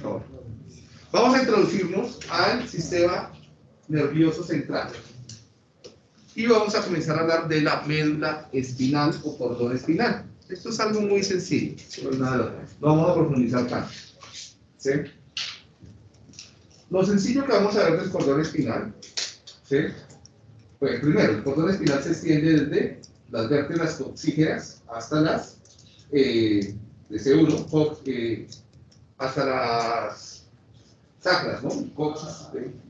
favor. Vamos a introducirnos al sistema nervioso central. Y vamos a comenzar a hablar de la médula espinal o cordón espinal. Esto es algo muy sencillo, no vamos a profundizar tanto. Lo sencillo que vamos a ver del cordón espinal, pues primero, el cordón espinal se extiende desde las vértebras coxígeas hasta las eh, de C1, eh, hasta las sacras, ¿no?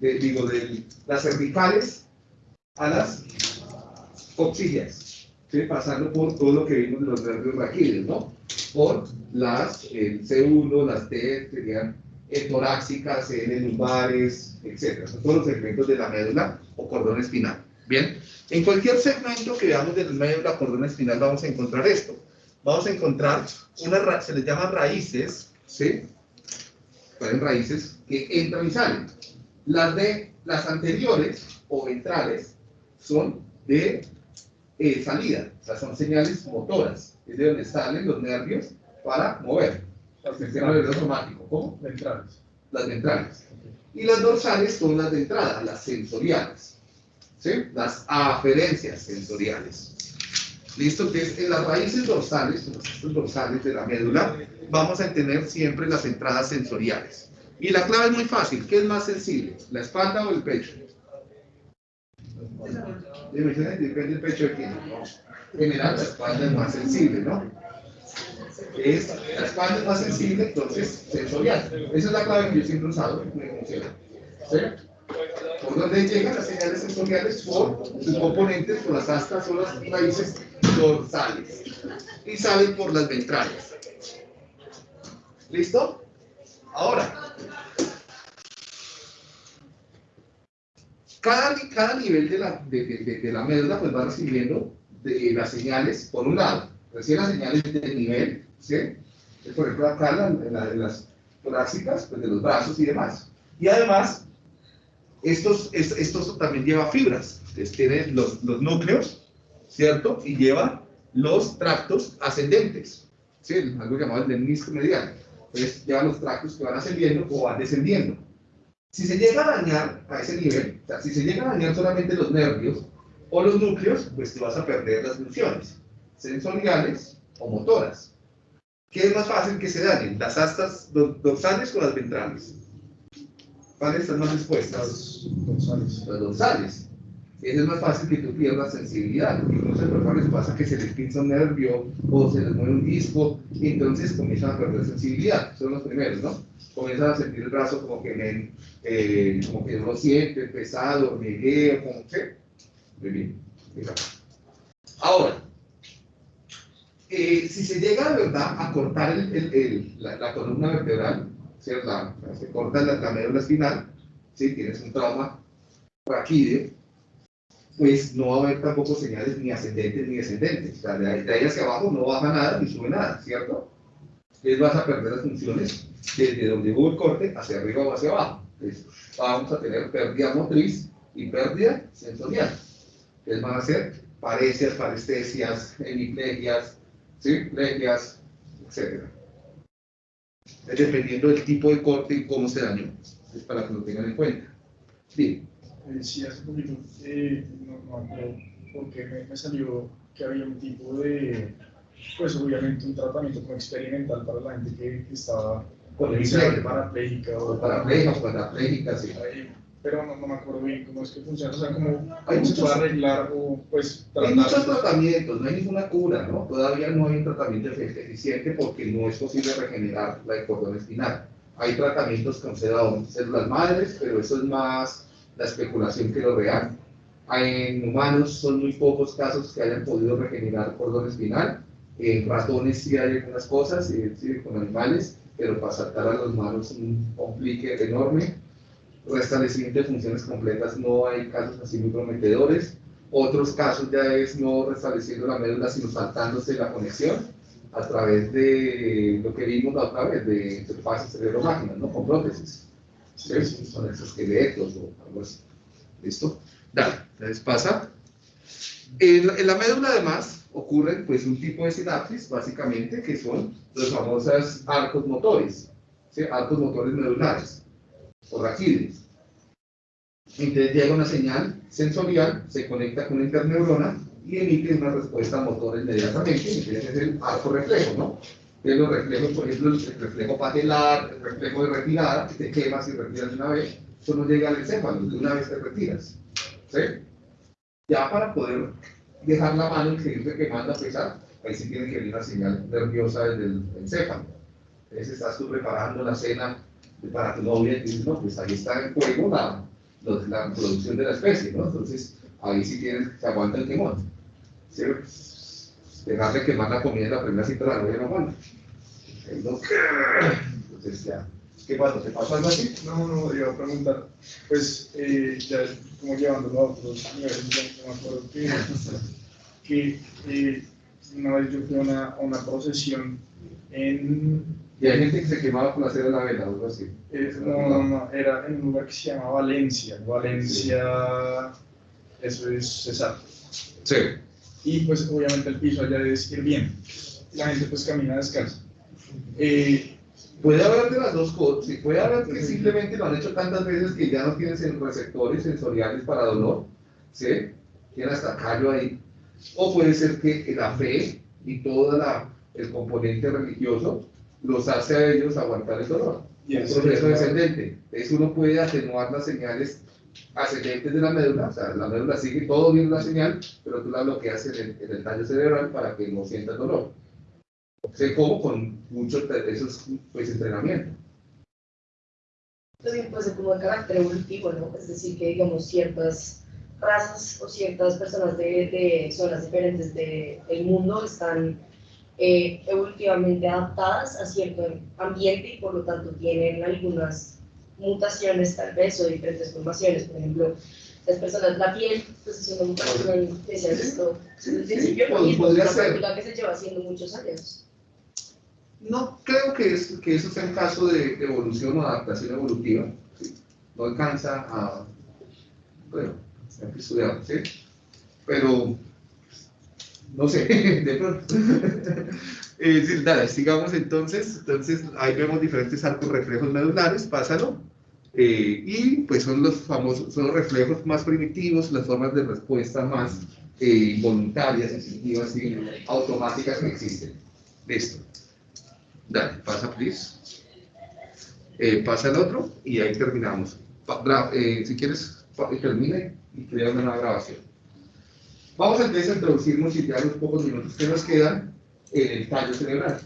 digo, de las cervicales a las coxígeas, pasando por todo lo que vimos de los nervios raquídeos, ¿no? Por las el C1, las T, serían torácicas, N lumbares, etc. Son todos los segmentos de la médula o cordón espinal. Bien, en cualquier segmento que veamos de la médula o cordón espinal vamos a encontrar esto. Vamos a encontrar, una, se les llama raíces, ¿sí? Pueden raíces que entran y salen. Las de las anteriores o ventrales son de eh, salida, o sea, son señales motoras, es de donde salen los nervios para mover el sistema nervioso. ¿Cómo? Ventrales. Las ventrales. Y las dorsales son las de entrada, las sensoriales. ¿Sí? Las aferencias sensoriales. ¿Listo? Entonces, en las raíces dorsales, en los dorsales de la médula, vamos a tener siempre las entradas sensoriales. Y la clave es muy fácil. ¿Qué es más sensible? ¿La espalda o el pecho? Depende del pecho de quién. En general, la espalda es más sensible, ¿no? Es, la espalda es más sensible, entonces sensorial. Esa es la clave que yo siempre he usado. ¿Sí? Por donde llegan las señales sensoriales por sus componentes, por las astas o las raíces dorsales. Y salen por las ventrales. ¿Listo? Ahora, cada, cada nivel de la, de, de, de la médula pues va recibiendo de, las señales, por un lado, recibe las señales de nivel, ¿sí? Por ejemplo, acá en, las torácicas, pues de los brazos y demás. Y además, estos, estos también lleva fibras, Entonces, tiene los, los núcleos, ¿cierto? Y lleva los tractos ascendentes, ¿sí? Algo llamado el menisco medial. Entonces, lleva los tractos que van ascendiendo o van descendiendo. Si se llega a dañar a ese nivel, o sea, si se llega a dañar solamente los nervios o los núcleos, pues te vas a perder las funciones sensoriales o motoras. ¿Qué es más fácil que se dañen? ¿Las astas dorsales o las ventrales? ¿Cuáles están más expuestas? Las dorsales. Las dorsales. Es más fácil que tú pierdas sensibilidad, porque muchas personas pasa que se les pinza un nervio o se les mueve un disco entonces comienzan a perder sensibilidad. Son los primeros, ¿no? Comienzan a sentir el brazo como que, eh, como que no lo siente, pesado, hormigueo, como que. Muy bien. Ahora, eh, si se llega verdad a cortar el, la, columna vertebral, ¿cierto? se corta la, médula espinal, si tienes un trauma raquídeo, pues no va a haber tampoco señales ni ascendentes ni descendentes. O sea, de ahí, hacia abajo no baja nada ni sube nada, ¿cierto? Entonces vas a perder las funciones desde donde hubo el corte hacia arriba o hacia abajo. Entonces vamos a tener pérdida motriz y pérdida sensorial. Entonces van a ser parecias, parestesias, hemiplegias, ¿sí? plegias, etc. Dependiendo del tipo de corte y cómo se dañó. Es para que lo tengan en cuenta. Bien. Eh, sí, hace poquito, eh, no, no porque me, salió que había un tipo de, pues obviamente un tratamiento como experimental para la gente que, estaba con el parapléjica o parapléjica o parapléjica, sí. pero no, no, me acuerdo bien cómo es que funciona, o sea, cómo, hay se puede arreglar o pues Hay muchos tratamientos, no hay ninguna cura, ¿no? Todavía no hay un tratamiento eficiente porque no es posible regenerar la cordón espinal. Hay tratamientos con células madres, pero eso es más la especulación que lo real. En humanos son muy pocos casos que hayan podido regenerar cordón espinal. En ratones sí hay algunas cosas, sí, con animales, pero para saltar a los humanos es un complique enorme. Restablecimiento de funciones completas no hay casos así muy prometedores. Otros casos ya es no restableciendo la médula, sino saltándose la conexión a través de lo que vimos la otra vez, de interfaces cerebro-máquina, ¿no? con prótesis. ¿Sí? Son exoesqueletos o algo así. ¿Listo? Dale, entonces pasa. En, la médula además, ocurren pues un tipo de sinapsis, básicamente, que son los famosos arcos motores, ¿sí? arcos motores medulares o raquídeos. Entonces llega una señal sensorial, se conecta con la interneurona y emite una respuesta motora inmediatamente, ese es el arco reflejo, ¿no? Que los reflejos, por ejemplo, el reflejo patelar, el reflejo de retirada, te quemas y retiras de una vez, eso no llega al encéfalo, de una vez te retiras. ¿sí? Ya para poder dejar la mano y seguirte quemando a pesar, ahí sí tiene que venir una señal nerviosa desde el encéfalo. Entonces estás tú preparando la cena para tu novia y dices, no, pues ahí está en juego la, la producción de la especie, ¿no? Entonces ahí sí tienes, se aguanta el quemón. ¿sí? Dejarle quemar la comida en la primera cita de la novia no aguanta. Ahí no- Entonces ya. ¿Qué pasa? ¿Te pasó algo así? No, no, iba a preguntar, pues eh, ya como llevándolo a otros niveles, ya me acuerdo que, que eh, una vez yo fui a una, una procesión en, Y hay gente que se quemaba por hacer la vela algo así. eh, no, no, no, era en un lugar que se llama Valencia, Valencia, eso es Cesar, Sí. Y pues obviamente el piso allá debe ir bien, la gente pues camina descalza. Eh, Puede haber de las dos cosas, sí, puede haber que simplemente lo han hecho tantas veces que ya no tienen receptores sensoriales para dolor, ¿sí? Tienen hasta callo ahí. O puede ser que la fe y todo el componente religioso los hace a ellos aguantar el dolor. y Un eso proceso es- descendente. Entonces uno puede atenuar las señales ascendentes de la médula, o sea, la médula sigue todo bien la señal, pero tú la bloqueas en el, en el tallo cerebral para que no sienta dolor. Sé cómo con mucho, te- eso es pues, entrenamiento. también puede ser como de carácter evolutivo, ¿no? Es decir, que digamos ciertas razas o ciertas personas de, de zonas diferentes del mundo están eh, evolutivamente adaptadas a cierto ambiente y por lo tanto tienen algunas mutaciones tal vez o diferentes formaciones. Por ejemplo, las personas, la piel, pues es una mutación que se ha visto desde el principio pod- y es podría una ser. práctica que se lleva haciendo muchos años. No creo que, es, que eso sea un caso de evolución o adaptación evolutiva. ¿sí? No alcanza a. Bueno, hay que estudiarlo, ¿sí? Pero. No sé, de pronto. Eh, sí, dale, sigamos entonces. Entonces, ahí vemos diferentes arcos reflejos medulares, pásalo. Eh, y pues son los famosos, son los reflejos más primitivos, las formas de respuesta más eh, voluntarias, instintivas y automáticas que existen. Listo. Dale, pasa, please. Eh, pasa el otro y ahí terminamos. Pa- eh, si quieres, termina y crea una nueva grabación. Vamos entonces a introducirnos y ya los pocos minutos que nos quedan en el tallo cerebral.